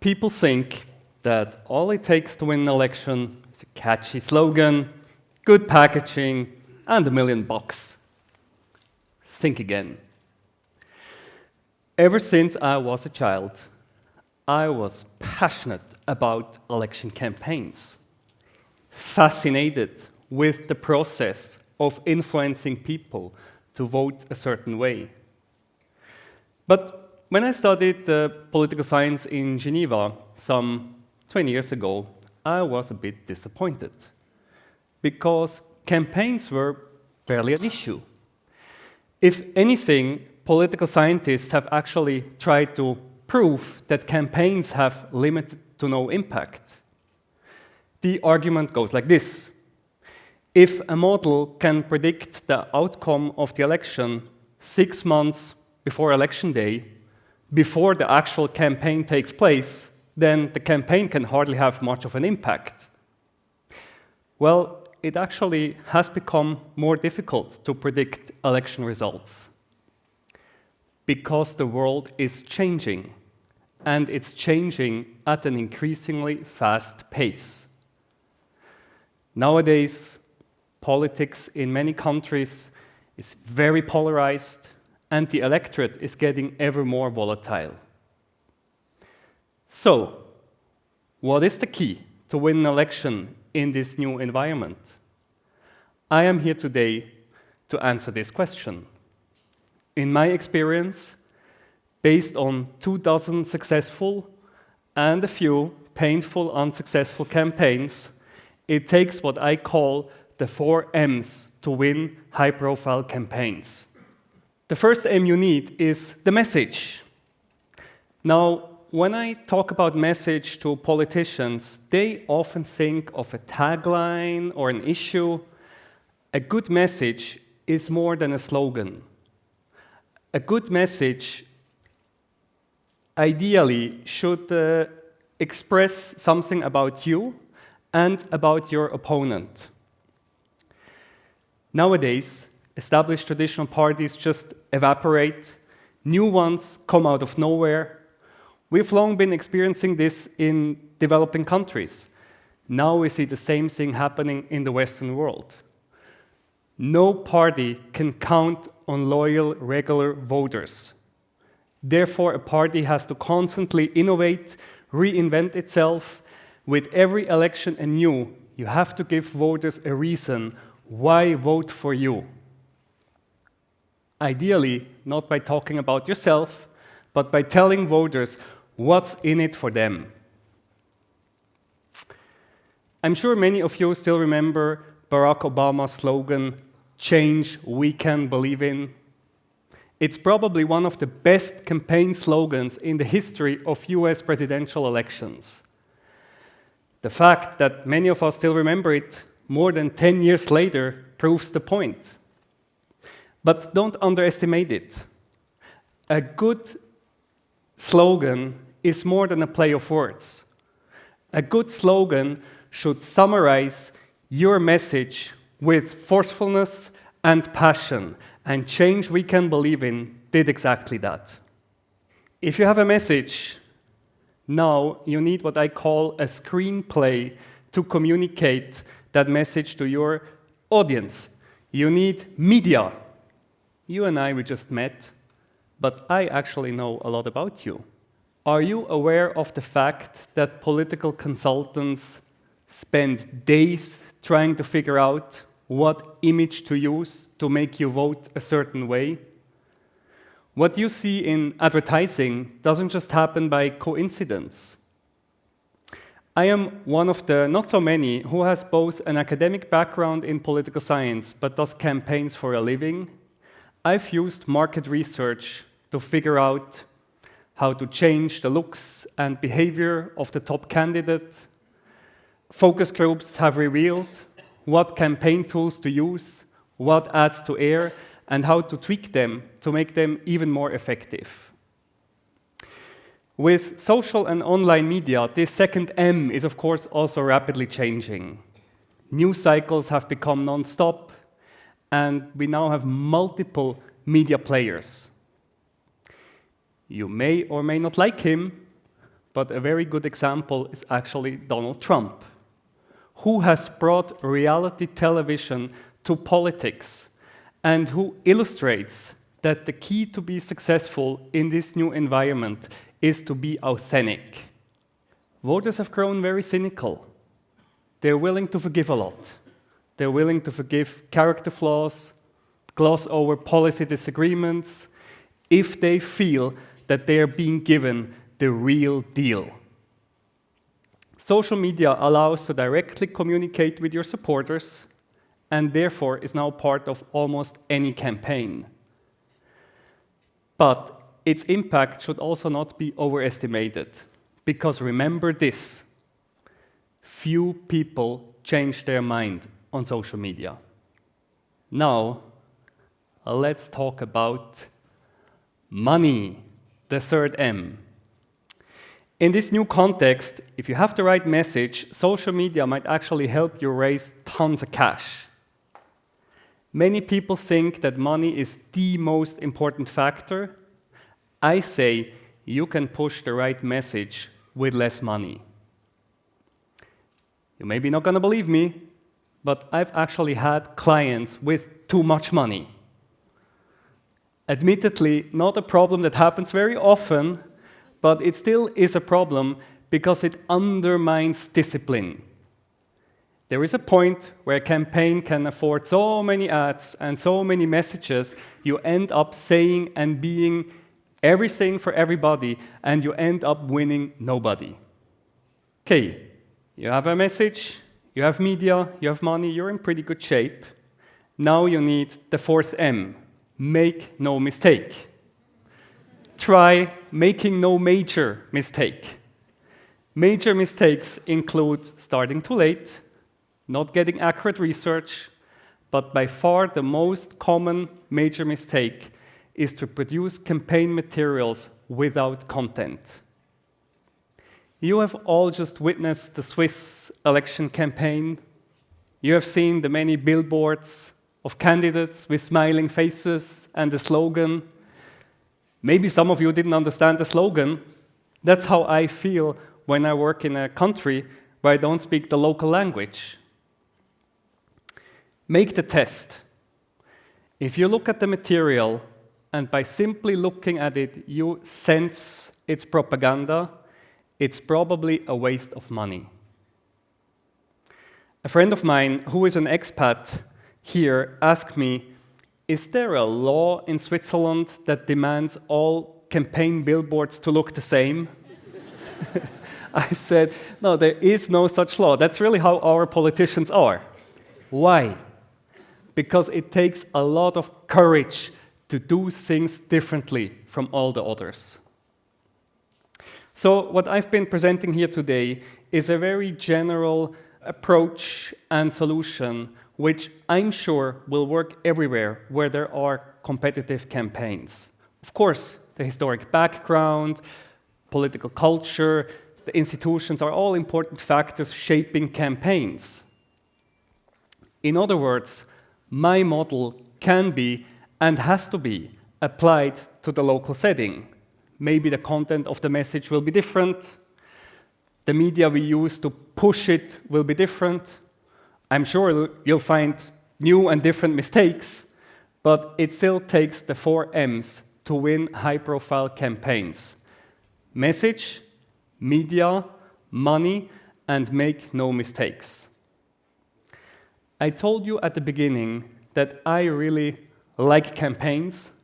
people think that all it takes to win an election is a catchy slogan, good packaging, and a million bucks. Think again. Ever since I was a child, I was passionate about election campaigns, fascinated with the process of influencing people to vote a certain way. But when I studied uh, political science in Geneva some 20 years ago, I was a bit disappointed because campaigns were barely an issue. If anything, political scientists have actually tried to prove that campaigns have limited to no impact. The argument goes like this. If a model can predict the outcome of the election six months before election day, before the actual campaign takes place, then the campaign can hardly have much of an impact. Well, it actually has become more difficult to predict election results because the world is changing and it's changing at an increasingly fast pace. Nowadays, politics in many countries is very polarized and the electorate is getting ever more volatile. So, what is the key to win an election in this new environment? I am here today to answer this question. In my experience, based on two dozen successful and a few painful unsuccessful campaigns, it takes what I call the four M's to win high-profile campaigns. The first M you need is the message. Now, when I talk about message to politicians, they often think of a tagline or an issue. A good message is more than a slogan. A good message ideally should uh, express something about you and about your opponent. Nowadays, established traditional parties just evaporate, new ones come out of nowhere, We've long been experiencing this in developing countries. Now we see the same thing happening in the Western world. No party can count on loyal, regular voters. Therefore, a party has to constantly innovate, reinvent itself. With every election anew, you have to give voters a reason why vote for you. Ideally, not by talking about yourself, but by telling voters What's in it for them? I'm sure many of you still remember Barack Obama's slogan, change we can believe in. It's probably one of the best campaign slogans in the history of US presidential elections. The fact that many of us still remember it more than 10 years later proves the point. But don't underestimate it. A good slogan is more than a play of words. A good slogan should summarize your message with forcefulness and passion, and Change We Can Believe In did exactly that. If you have a message, now you need what I call a screenplay to communicate that message to your audience. You need media. You and I, we just met, but I actually know a lot about you. Are you aware of the fact that political consultants spend days trying to figure out what image to use to make you vote a certain way? What you see in advertising doesn't just happen by coincidence. I am one of the not so many who has both an academic background in political science but does campaigns for a living. I've used market research to figure out how to change the looks and behavior of the top candidate. Focus groups have revealed what campaign tools to use, what ads to air, and how to tweak them to make them even more effective. With social and online media, this second M is of course also rapidly changing. News cycles have become non-stop, and we now have multiple media players. You may or may not like him, but a very good example is actually Donald Trump, who has brought reality television to politics and who illustrates that the key to be successful in this new environment is to be authentic. Voters have grown very cynical. They're willing to forgive a lot. They're willing to forgive character flaws, gloss over policy disagreements, if they feel that they are being given the real deal. Social media allows to directly communicate with your supporters and therefore is now part of almost any campaign. But its impact should also not be overestimated, because remember this, few people change their mind on social media. Now, let's talk about money, the third M. In this new context, if you have the right message, social media might actually help you raise tons of cash. Many people think that money is the most important factor. I say you can push the right message with less money. You may be not going to believe me, but I've actually had clients with too much money. Admittedly, not a problem that happens very often, but it still is a problem because it undermines discipline. There is a point where a campaign can afford so many ads and so many messages, you end up saying and being everything for everybody, and you end up winning nobody. Okay, you have a message, you have media, you have money, you're in pretty good shape. Now you need the fourth M, make no mistake try making no major mistake. Major mistakes include starting too late, not getting accurate research, but by far the most common major mistake is to produce campaign materials without content. You have all just witnessed the Swiss election campaign. You have seen the many billboards of candidates with smiling faces and the slogan, Maybe some of you didn't understand the slogan. That's how I feel when I work in a country where I don't speak the local language. Make the test. If you look at the material and by simply looking at it, you sense it's propaganda, it's probably a waste of money. A friend of mine who is an expat here asked me, is there a law in Switzerland that demands all campaign billboards to look the same? I said, no, there is no such law. That's really how our politicians are. Why? Because it takes a lot of courage to do things differently from all the others. So what I've been presenting here today is a very general approach and solution which I'm sure will work everywhere where there are competitive campaigns. Of course, the historic background, political culture, the institutions are all important factors shaping campaigns. In other words, my model can be and has to be applied to the local setting. Maybe the content of the message will be different, the media we use to push it will be different, I'm sure you'll find new and different mistakes, but it still takes the four M's to win high-profile campaigns. Message, media, money, and make no mistakes. I told you at the beginning that I really like campaigns.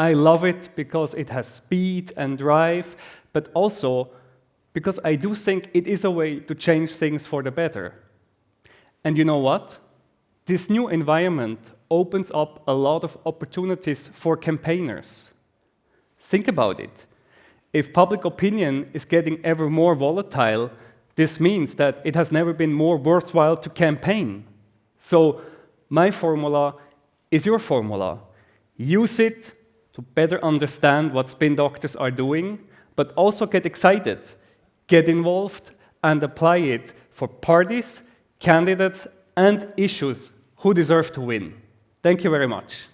I love it because it has speed and drive, but also because I do think it is a way to change things for the better. And you know what? This new environment opens up a lot of opportunities for campaigners. Think about it. If public opinion is getting ever more volatile, this means that it has never been more worthwhile to campaign. So my formula is your formula. Use it to better understand what spin doctors are doing, but also get excited, get involved, and apply it for parties candidates and issues who deserve to win. Thank you very much.